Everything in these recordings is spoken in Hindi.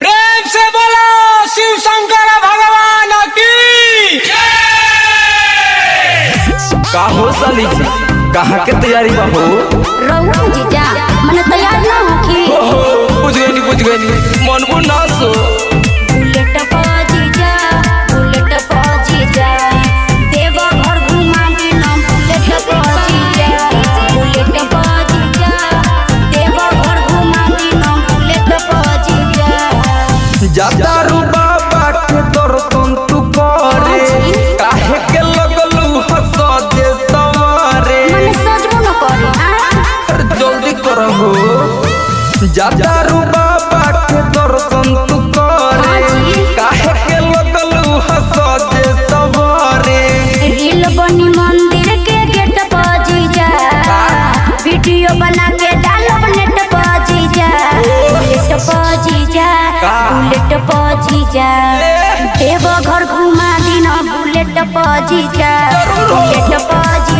प्रेम से बोलो शिव शंकर भगवान की। का हो साली जी कहाँ के तैयारी बा हो? रहू जीजा मैंने तैयार ना होखी। ओहो, बुझ गई बुझ गई मन को ना बाबा के दर्शन तू करे। काहे के लगलू हंस सवारे। रील बनी मंदिर के गेट पर जीजा वीडियो बना के नेट पर जीजा बुलेट पर जीजा बुलेट पर जीजा देव घर घुमा दीना बुलेट पर जीजा बुलेट पर जीजा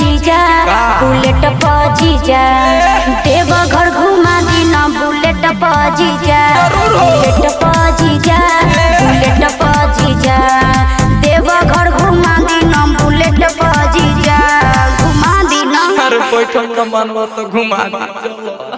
पजीजा बुलेट पजीजा देव घर घुमा दिन बुलेट पजीजा बुलेट पजीजा बुलेट पजीजा देव घर घुमा दिन बुलेट पजीजा घुमा दिन हर बैठक का मनवा तो घुमा